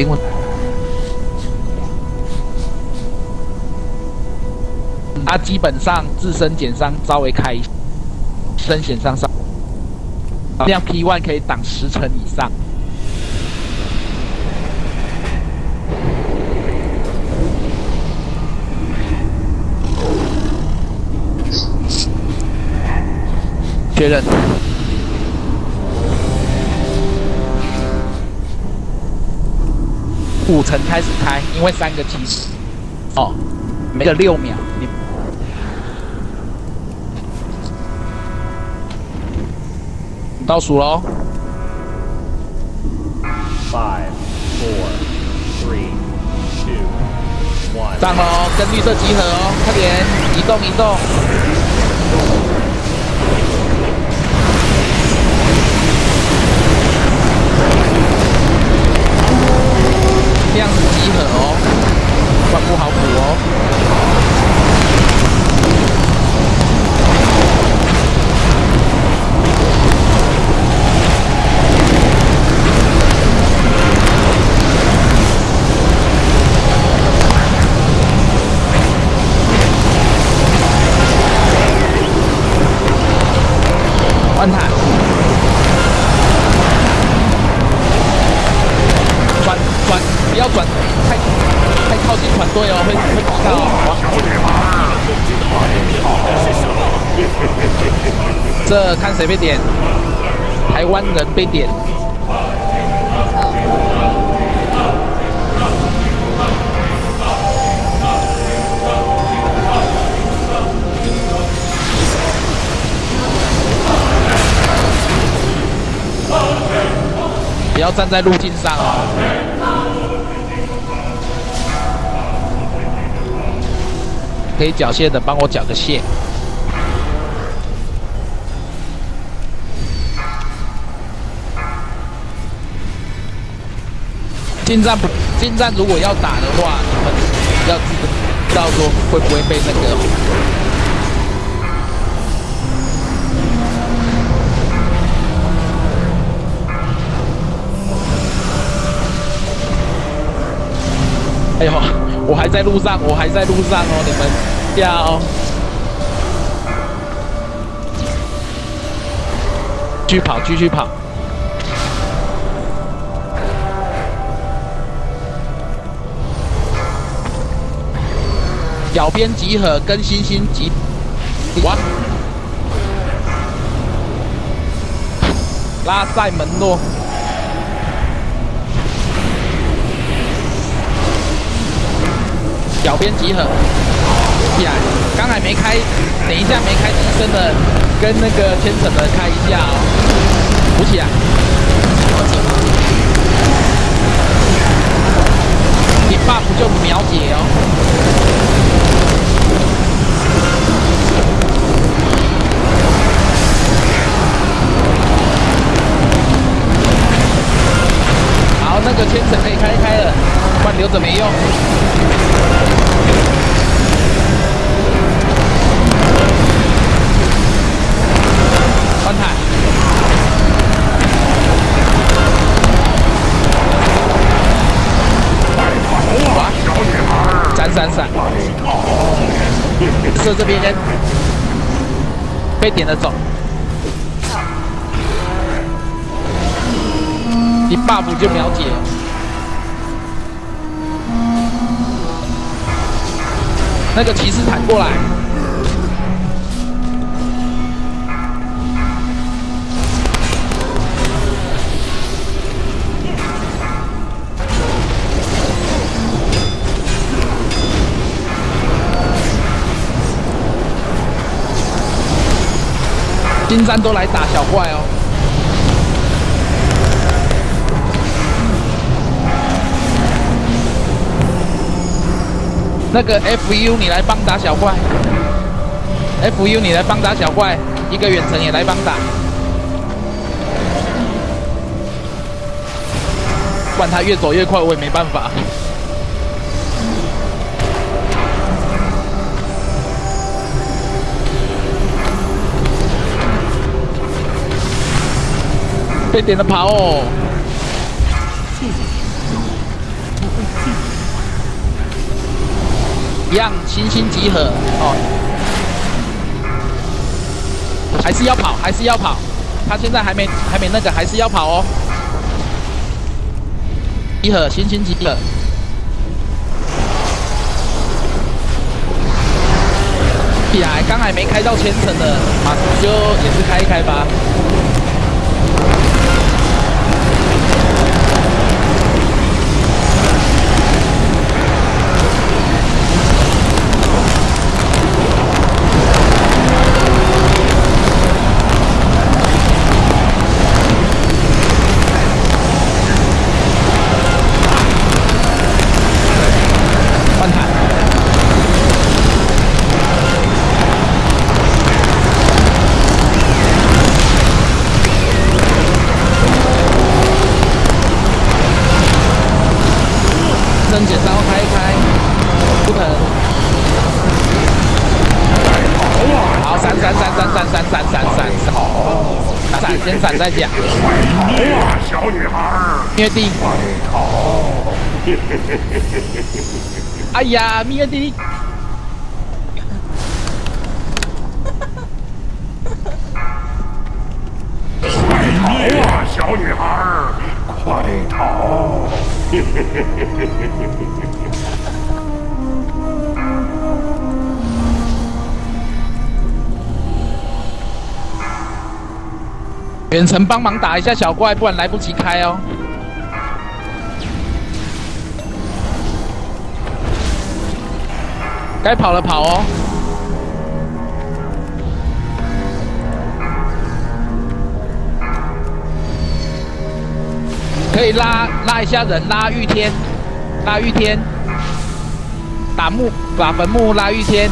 灵魂。它基本上自身减伤稍微开，身险伤上，这样 P one 可以挡十成以上。确认。五层开始开，因为三个提示。哦，每个六秒。你倒数喽。Five, four, three, two, one。上喽，跟绿色集合哦，快点，移动移动。要转太太靠近团队哦，会会踢到哦。这看谁被点，台湾人被点。不要站在路径上哦。可以缴械的，帮我缴个械。近战不近战，如果要打的话，你们要知道说会不会被那个。哎呦，我还在路上，我还在路上哦，你们掉继续跑，继续跑。脚边集合，跟星星集，哇！拉塞门诺。脚边集合，起来！刚才没开，等一下没开机身的，跟那个千层的开一下哦，扶起来。你 buff 就秒解哦。射这边被点了走。一 buff 就秒解。那个骑士弹过来。金山都来打小怪哦。那个 FU 你来帮打小怪，FU 你来帮打小怪，一个远程也来帮打，不然他越走越快，我也没办法。被点了跑哦！一样，星星集合哦！还是要跑，还是要跑。他现在还没，还没那个，还是要跑哦！集合，星星集合。哎呀，刚还没开到千层的，马就也是开一开吧。先闪再讲。哇，小女孩儿，灭地，快逃！哎呀，灭地，哇，小女孩儿，快逃！远程帮忙打一下小怪，不然来不及开哦。该跑了跑哦。可以拉拉一下人，拉玉天，拉玉天，打木把坟墓拉玉天。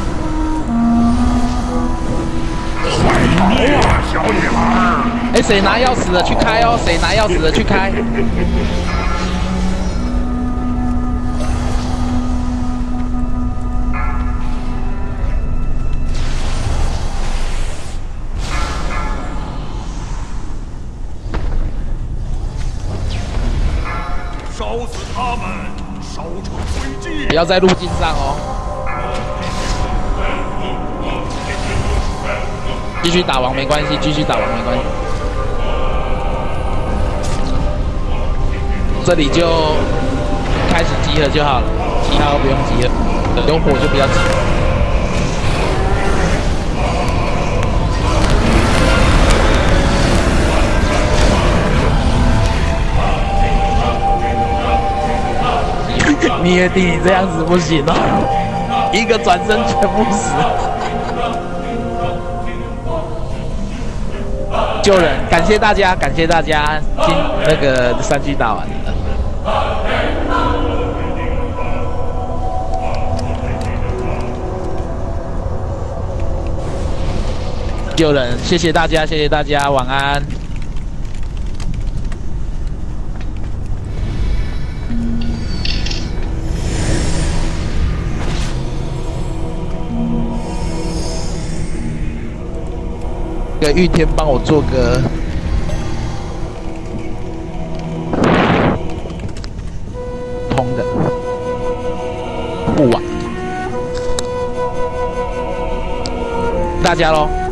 哇，小女孩儿，哎，谁拿钥匙的去开哦？谁拿钥匙的去开？烧死他们，烧成灰烬不！要在路径上哦。继续打王没关系，继续打王没关系。这里就开始集合就好了，其他都不用集合，有火就不要急。灭地，你这样子不行啊，一个转身全部死。救人，感谢大家，感谢大家，今那个三句打完了。救人，谢谢大家，谢谢大家，晚安。给玉天帮我做个通的护网，大家喽。